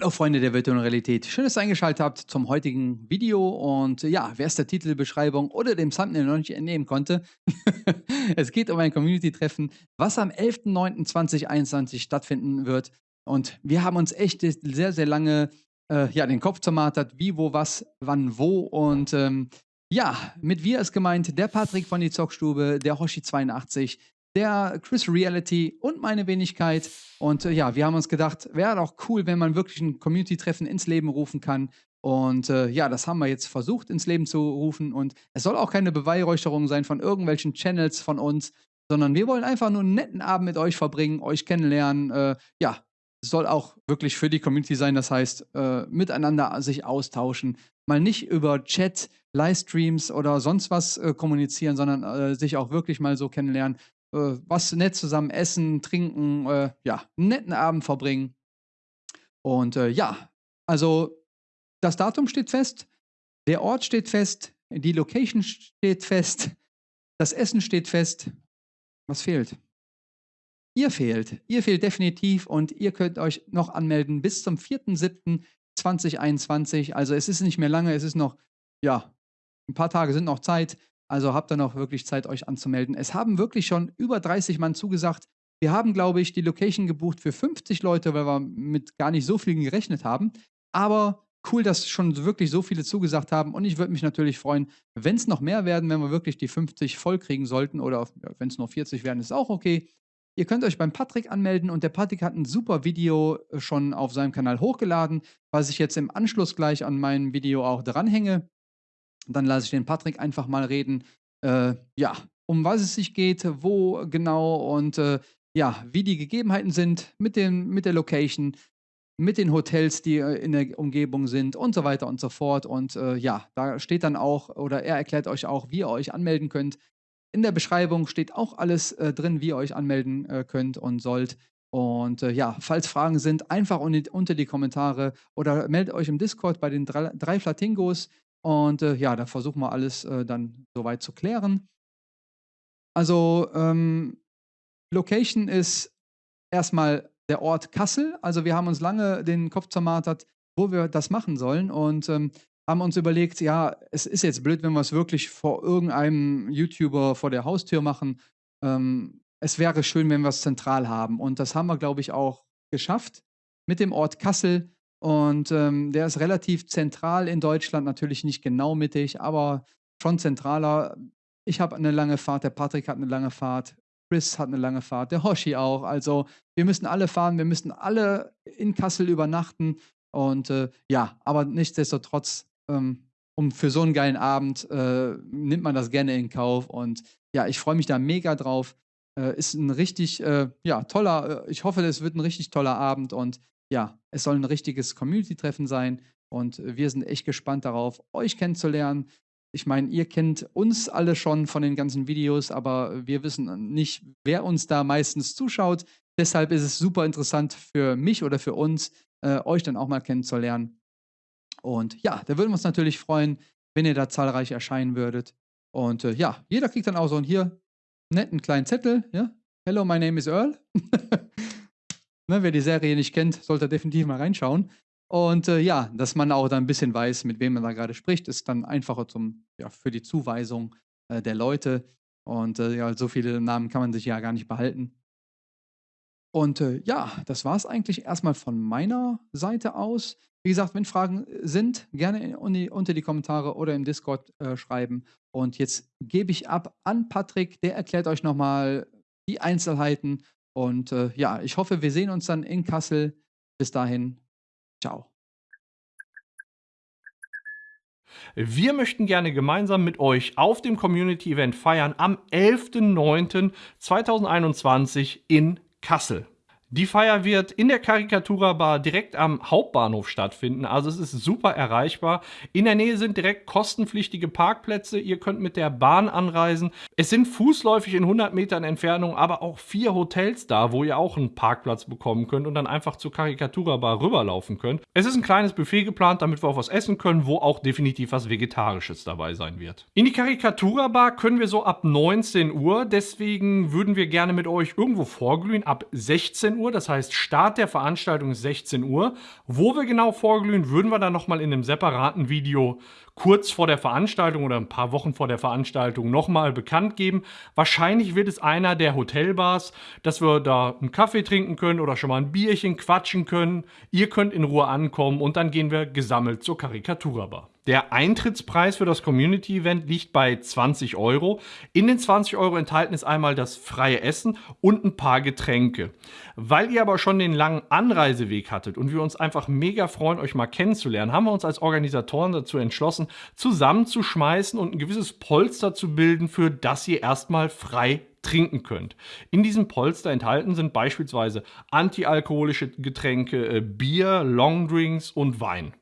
Hallo Freunde der virtuellen Realität, schön, dass ihr eingeschaltet habt zum heutigen Video. Und ja, wer es der Titelbeschreibung oder dem Thumbnail noch nicht entnehmen konnte, es geht um ein Community-Treffen, was am 11.09.2021 stattfinden wird. Und wir haben uns echt sehr, sehr lange äh, ja, den Kopf zermartert, wie, wo, was, wann, wo. Und ähm, ja, mit wir ist gemeint der Patrick von die Zockstube, der Hoshi82, der Chris Reality und meine Wenigkeit. Und äh, ja, wir haben uns gedacht, wäre doch cool, wenn man wirklich ein Community-Treffen ins Leben rufen kann. Und äh, ja, das haben wir jetzt versucht ins Leben zu rufen. Und es soll auch keine Beweihräucherung sein von irgendwelchen Channels von uns, sondern wir wollen einfach nur einen netten Abend mit euch verbringen, euch kennenlernen. Äh, ja, es soll auch wirklich für die Community sein, das heißt, äh, miteinander sich austauschen. Mal nicht über Chat, Livestreams oder sonst was äh, kommunizieren, sondern äh, sich auch wirklich mal so kennenlernen was nett zusammen essen, trinken, äh, ja, einen netten Abend verbringen. Und äh, ja, also das Datum steht fest, der Ort steht fest, die Location steht fest, das Essen steht fest. Was fehlt? Ihr fehlt. Ihr fehlt definitiv und ihr könnt euch noch anmelden bis zum 4.7.2021. Also es ist nicht mehr lange, es ist noch, ja, ein paar Tage sind noch Zeit. Also habt ihr noch wirklich Zeit, euch anzumelden. Es haben wirklich schon über 30 Mann zugesagt. Wir haben, glaube ich, die Location gebucht für 50 Leute, weil wir mit gar nicht so vielen gerechnet haben. Aber cool, dass schon wirklich so viele zugesagt haben. Und ich würde mich natürlich freuen, wenn es noch mehr werden, wenn wir wirklich die 50 voll kriegen sollten. Oder wenn es nur 40 werden, ist auch okay. Ihr könnt euch beim Patrick anmelden und der Patrick hat ein super Video äh, schon auf seinem Kanal hochgeladen, was ich jetzt im Anschluss gleich an mein Video auch dranhänge. Dann lasse ich den Patrick einfach mal reden. Äh, ja, um was es sich geht, wo genau und äh, ja, wie die Gegebenheiten sind mit, den, mit der Location, mit den Hotels, die äh, in der Umgebung sind und so weiter und so fort. Und äh, ja, da steht dann auch, oder er erklärt euch auch, wie ihr euch anmelden könnt. In der Beschreibung steht auch alles äh, drin, wie ihr euch anmelden äh, könnt und sollt. Und äh, ja, falls Fragen sind, einfach unter die Kommentare oder meldet euch im Discord bei den drei, drei Flatingos. Und äh, ja, da versuchen wir alles äh, dann soweit zu klären. Also, ähm, Location ist erstmal der Ort Kassel. Also, wir haben uns lange den Kopf zermartert, wo wir das machen sollen und ähm, haben uns überlegt, ja, es ist jetzt blöd, wenn wir es wirklich vor irgendeinem YouTuber vor der Haustür machen. Ähm, es wäre schön, wenn wir es zentral haben. Und das haben wir, glaube ich, auch geschafft mit dem Ort Kassel. Und ähm, der ist relativ zentral in Deutschland, natürlich nicht genau mittig, aber schon zentraler. Ich habe eine lange Fahrt, der Patrick hat eine lange Fahrt, Chris hat eine lange Fahrt, der Hoshi auch. Also wir müssen alle fahren, wir müssen alle in Kassel übernachten. Und äh, ja, aber nichtsdestotrotz, ähm, um für so einen geilen Abend äh, nimmt man das gerne in Kauf. Und ja, ich freue mich da mega drauf. Äh, ist ein richtig, äh, ja, toller, äh, ich hoffe, es wird ein richtig toller Abend und ja, es soll ein richtiges Community-Treffen sein und wir sind echt gespannt darauf, euch kennenzulernen. Ich meine, ihr kennt uns alle schon von den ganzen Videos, aber wir wissen nicht, wer uns da meistens zuschaut. Deshalb ist es super interessant für mich oder für uns, äh, euch dann auch mal kennenzulernen. Und ja, da würden wir uns natürlich freuen, wenn ihr da zahlreich erscheinen würdet. Und äh, ja, jeder kriegt dann auch so einen hier netten kleinen Zettel. Ja? Hello, my name is Earl. Ne, wer die Serie nicht kennt, sollte definitiv mal reinschauen. Und äh, ja, dass man auch dann ein bisschen weiß, mit wem man da gerade spricht, ist dann einfacher zum, ja, für die Zuweisung äh, der Leute. Und äh, ja, so viele Namen kann man sich ja gar nicht behalten. Und äh, ja, das war es eigentlich erstmal von meiner Seite aus. Wie gesagt, wenn Fragen sind, gerne unter die Kommentare oder im Discord äh, schreiben. Und jetzt gebe ich ab an Patrick, der erklärt euch nochmal die Einzelheiten und äh, ja, ich hoffe, wir sehen uns dann in Kassel. Bis dahin, ciao. Wir möchten gerne gemeinsam mit euch auf dem Community Event feiern am 11.09.2021 in Kassel. Die Feier wird in der Karikatura Bar direkt am Hauptbahnhof stattfinden, also es ist super erreichbar. In der Nähe sind direkt kostenpflichtige Parkplätze, ihr könnt mit der Bahn anreisen. Es sind fußläufig in 100 Metern Entfernung aber auch vier Hotels da, wo ihr auch einen Parkplatz bekommen könnt und dann einfach zur Karikatura Bar rüberlaufen könnt. Es ist ein kleines Buffet geplant, damit wir auch was essen können, wo auch definitiv was Vegetarisches dabei sein wird. In die Karikatura Bar können wir so ab 19 Uhr, deswegen würden wir gerne mit euch irgendwo vorglühen ab 16 Uhr Uhr, das heißt Start der Veranstaltung ist 16 Uhr. Wo wir genau vorglühen, würden wir dann nochmal in einem separaten Video kurz vor der Veranstaltung oder ein paar Wochen vor der Veranstaltung nochmal bekannt geben. Wahrscheinlich wird es einer der Hotelbars, dass wir da einen Kaffee trinken können oder schon mal ein Bierchen quatschen können. Ihr könnt in Ruhe ankommen und dann gehen wir gesammelt zur Karikaturbar. Der Eintrittspreis für das Community-Event liegt bei 20 Euro. In den 20 Euro enthalten ist einmal das freie Essen und ein paar Getränke. Weil ihr aber schon den langen Anreiseweg hattet und wir uns einfach mega freuen, euch mal kennenzulernen, haben wir uns als Organisatoren dazu entschlossen, zusammenzuschmeißen und ein gewisses Polster zu bilden, für das ihr erstmal frei trinken könnt. In diesem Polster enthalten sind beispielsweise antialkoholische Getränke, äh, Bier, Longdrinks und Wein.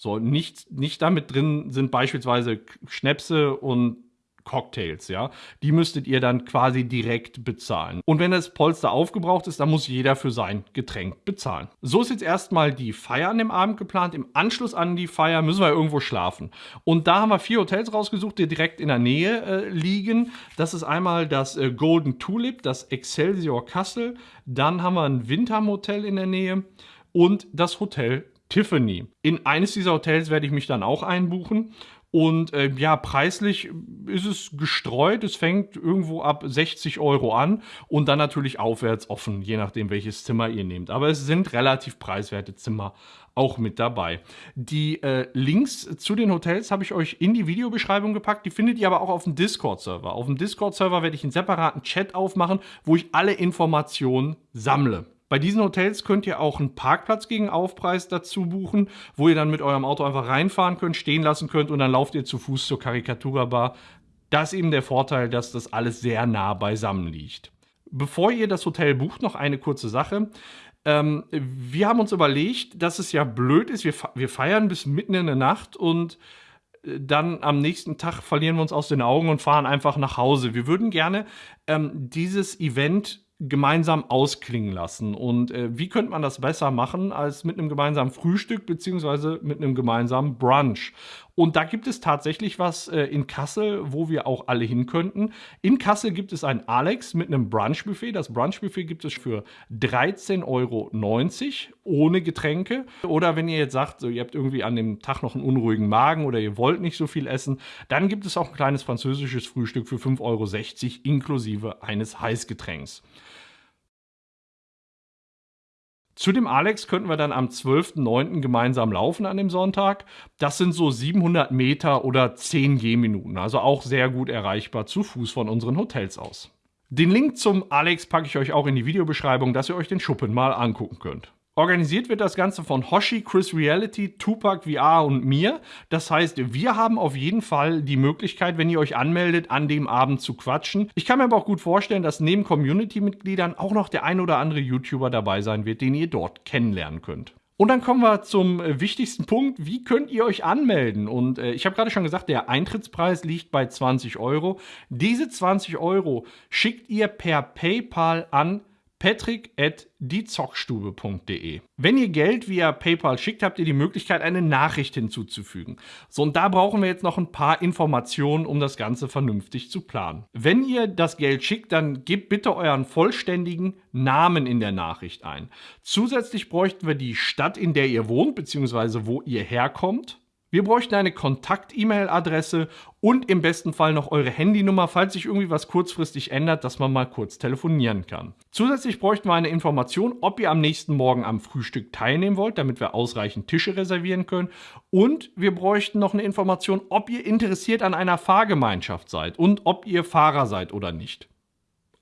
So, nicht, nicht damit drin sind beispielsweise Schnäpse und Cocktails, ja. Die müsstet ihr dann quasi direkt bezahlen. Und wenn das Polster aufgebraucht ist, dann muss jeder für sein Getränk bezahlen. So ist jetzt erstmal die Feier an dem Abend geplant. Im Anschluss an die Feier müssen wir irgendwo schlafen. Und da haben wir vier Hotels rausgesucht, die direkt in der Nähe äh, liegen. Das ist einmal das äh, Golden Tulip, das Excelsior Kassel. Dann haben wir ein Wintermotel in der Nähe und das Hotel Tiffany. In eines dieser Hotels werde ich mich dann auch einbuchen. Und äh, ja, preislich ist es gestreut. Es fängt irgendwo ab 60 Euro an und dann natürlich aufwärts offen, je nachdem, welches Zimmer ihr nehmt. Aber es sind relativ preiswerte Zimmer auch mit dabei. Die äh, Links zu den Hotels habe ich euch in die Videobeschreibung gepackt. Die findet ihr aber auch auf dem Discord-Server. Auf dem Discord-Server werde ich einen separaten Chat aufmachen, wo ich alle Informationen sammle. Bei diesen Hotels könnt ihr auch einen Parkplatz gegen Aufpreis dazu buchen, wo ihr dann mit eurem Auto einfach reinfahren könnt, stehen lassen könnt und dann lauft ihr zu Fuß zur Karikatura-Bar. Das ist eben der Vorteil, dass das alles sehr nah beisammen liegt. Bevor ihr das Hotel bucht, noch eine kurze Sache. Ähm, wir haben uns überlegt, dass es ja blöd ist. Wir, wir feiern bis mitten in der Nacht und äh, dann am nächsten Tag verlieren wir uns aus den Augen und fahren einfach nach Hause. Wir würden gerne ähm, dieses Event gemeinsam ausklingen lassen. Und äh, wie könnte man das besser machen als mit einem gemeinsamen Frühstück beziehungsweise mit einem gemeinsamen Brunch? Und da gibt es tatsächlich was äh, in Kassel, wo wir auch alle hin könnten. In Kassel gibt es ein Alex mit einem Brunchbuffet. Das Brunchbuffet gibt es für 13,90 Euro ohne Getränke. Oder wenn ihr jetzt sagt, so, ihr habt irgendwie an dem Tag noch einen unruhigen Magen oder ihr wollt nicht so viel essen, dann gibt es auch ein kleines französisches Frühstück für 5,60 Euro inklusive eines Heißgetränks. Zu dem Alex könnten wir dann am 12.09. gemeinsam laufen an dem Sonntag. Das sind so 700 Meter oder 10 Gehminuten, also auch sehr gut erreichbar zu Fuß von unseren Hotels aus. Den Link zum Alex packe ich euch auch in die Videobeschreibung, dass ihr euch den Schuppen mal angucken könnt. Organisiert wird das Ganze von Hoshi, Chris Reality, Tupac VR und mir. Das heißt, wir haben auf jeden Fall die Möglichkeit, wenn ihr euch anmeldet, an dem Abend zu quatschen. Ich kann mir aber auch gut vorstellen, dass neben Community-Mitgliedern auch noch der ein oder andere YouTuber dabei sein wird, den ihr dort kennenlernen könnt. Und dann kommen wir zum äh, wichtigsten Punkt. Wie könnt ihr euch anmelden? Und äh, ich habe gerade schon gesagt, der Eintrittspreis liegt bei 20 Euro. Diese 20 Euro schickt ihr per PayPal an patrick.diezockstube.de. Wenn ihr Geld via PayPal schickt, habt ihr die Möglichkeit, eine Nachricht hinzuzufügen. So, und da brauchen wir jetzt noch ein paar Informationen, um das Ganze vernünftig zu planen. Wenn ihr das Geld schickt, dann gebt bitte euren vollständigen Namen in der Nachricht ein. Zusätzlich bräuchten wir die Stadt, in der ihr wohnt, beziehungsweise wo ihr herkommt. Wir bräuchten eine Kontakt-E-Mail-Adresse und im besten Fall noch eure Handynummer, falls sich irgendwie was kurzfristig ändert, dass man mal kurz telefonieren kann. Zusätzlich bräuchten wir eine Information, ob ihr am nächsten Morgen am Frühstück teilnehmen wollt, damit wir ausreichend Tische reservieren können. Und wir bräuchten noch eine Information, ob ihr interessiert an einer Fahrgemeinschaft seid und ob ihr Fahrer seid oder nicht.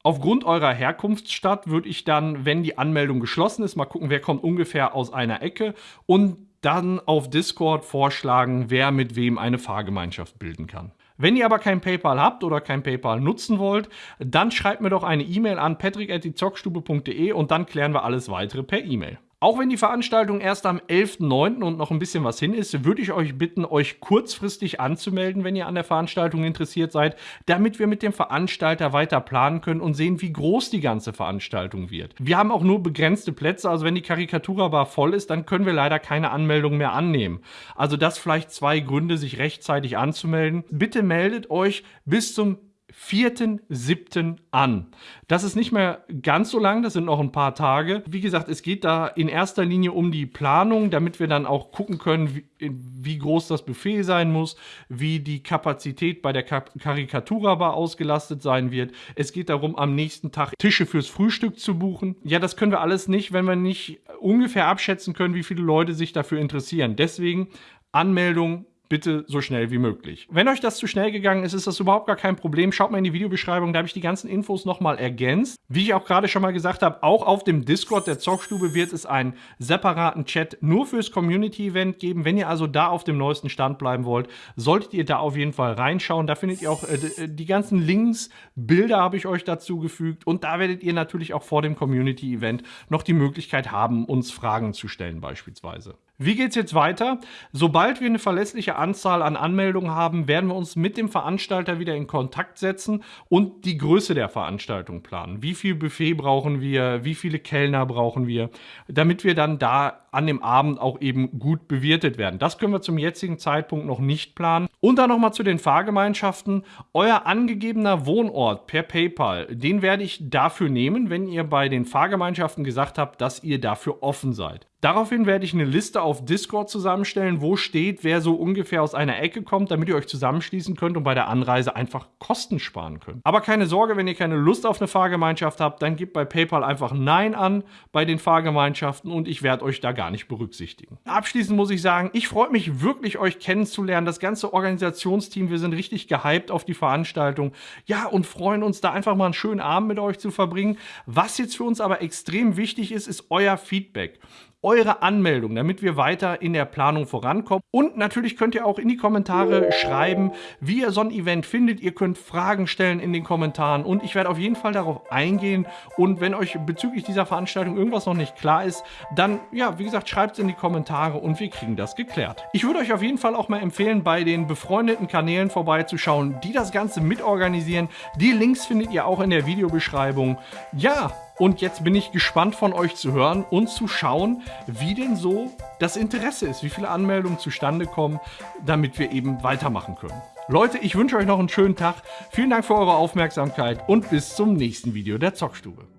Aufgrund eurer Herkunftsstadt würde ich dann, wenn die Anmeldung geschlossen ist, mal gucken, wer kommt ungefähr aus einer Ecke und dann auf Discord vorschlagen, wer mit wem eine Fahrgemeinschaft bilden kann. Wenn ihr aber kein PayPal habt oder kein PayPal nutzen wollt, dann schreibt mir doch eine E-Mail an patrick.zockstube.de und dann klären wir alles weitere per E-Mail. Auch wenn die Veranstaltung erst am 11.09. und noch ein bisschen was hin ist, würde ich euch bitten, euch kurzfristig anzumelden, wenn ihr an der Veranstaltung interessiert seid, damit wir mit dem Veranstalter weiter planen können und sehen, wie groß die ganze Veranstaltung wird. Wir haben auch nur begrenzte Plätze, also wenn die Karikatura-Bar voll ist, dann können wir leider keine Anmeldung mehr annehmen. Also das vielleicht zwei Gründe, sich rechtzeitig anzumelden. Bitte meldet euch bis zum 4.7. an. Das ist nicht mehr ganz so lang, das sind noch ein paar Tage. Wie gesagt, es geht da in erster Linie um die Planung, damit wir dann auch gucken können, wie, wie groß das Buffet sein muss, wie die Kapazität bei der Karikatura-Bar ausgelastet sein wird. Es geht darum, am nächsten Tag Tische fürs Frühstück zu buchen. Ja, das können wir alles nicht, wenn wir nicht ungefähr abschätzen können, wie viele Leute sich dafür interessieren. Deswegen Anmeldung bitte so schnell wie möglich. Wenn euch das zu schnell gegangen ist, ist das überhaupt gar kein Problem. Schaut mal in die Videobeschreibung, da habe ich die ganzen Infos nochmal ergänzt. Wie ich auch gerade schon mal gesagt habe, auch auf dem Discord der Zockstube wird es einen separaten Chat nur fürs Community-Event geben. Wenn ihr also da auf dem neuesten Stand bleiben wollt, solltet ihr da auf jeden Fall reinschauen. Da findet ihr auch äh, äh die ganzen Links, Bilder habe ich euch dazu gefügt und da werdet ihr natürlich auch vor dem Community-Event noch die Möglichkeit haben, uns Fragen zu stellen beispielsweise. Wie geht es jetzt weiter? Sobald wir eine verlässliche Anzahl an Anmeldungen haben, werden wir uns mit dem Veranstalter wieder in Kontakt setzen und die Größe der Veranstaltung planen. Wie viel Buffet brauchen wir? Wie viele Kellner brauchen wir? Damit wir dann da an dem Abend auch eben gut bewirtet werden. Das können wir zum jetzigen Zeitpunkt noch nicht planen. Und dann nochmal zu den Fahrgemeinschaften. Euer angegebener Wohnort per PayPal, den werde ich dafür nehmen, wenn ihr bei den Fahrgemeinschaften gesagt habt, dass ihr dafür offen seid. Daraufhin werde ich eine Liste auf Discord zusammenstellen, wo steht, wer so ungefähr aus einer Ecke kommt, damit ihr euch zusammenschließen könnt und bei der Anreise einfach Kosten sparen könnt. Aber keine Sorge, wenn ihr keine Lust auf eine Fahrgemeinschaft habt, dann gebt bei PayPal einfach Nein an bei den Fahrgemeinschaften und ich werde euch da gar nicht berücksichtigen. Abschließend muss ich sagen, ich freue mich wirklich, euch kennenzulernen. Das ganze Organisationsteam, wir sind richtig gehypt auf die Veranstaltung. Ja, und freuen uns da einfach mal einen schönen Abend mit euch zu verbringen. Was jetzt für uns aber extrem wichtig ist, ist euer Feedback eure Anmeldung, damit wir weiter in der Planung vorankommen. Und natürlich könnt ihr auch in die Kommentare schreiben, wie ihr so ein Event findet. Ihr könnt Fragen stellen in den Kommentaren und ich werde auf jeden Fall darauf eingehen. Und wenn euch bezüglich dieser Veranstaltung irgendwas noch nicht klar ist, dann, ja, wie gesagt, schreibt es in die Kommentare und wir kriegen das geklärt. Ich würde euch auf jeden Fall auch mal empfehlen, bei den befreundeten Kanälen vorbeizuschauen, die das Ganze mitorganisieren. Die Links findet ihr auch in der Videobeschreibung. Ja, und jetzt bin ich gespannt von euch zu hören und zu schauen, wie denn so das Interesse ist, wie viele Anmeldungen zustande kommen, damit wir eben weitermachen können. Leute, ich wünsche euch noch einen schönen Tag. Vielen Dank für eure Aufmerksamkeit und bis zum nächsten Video der Zockstube.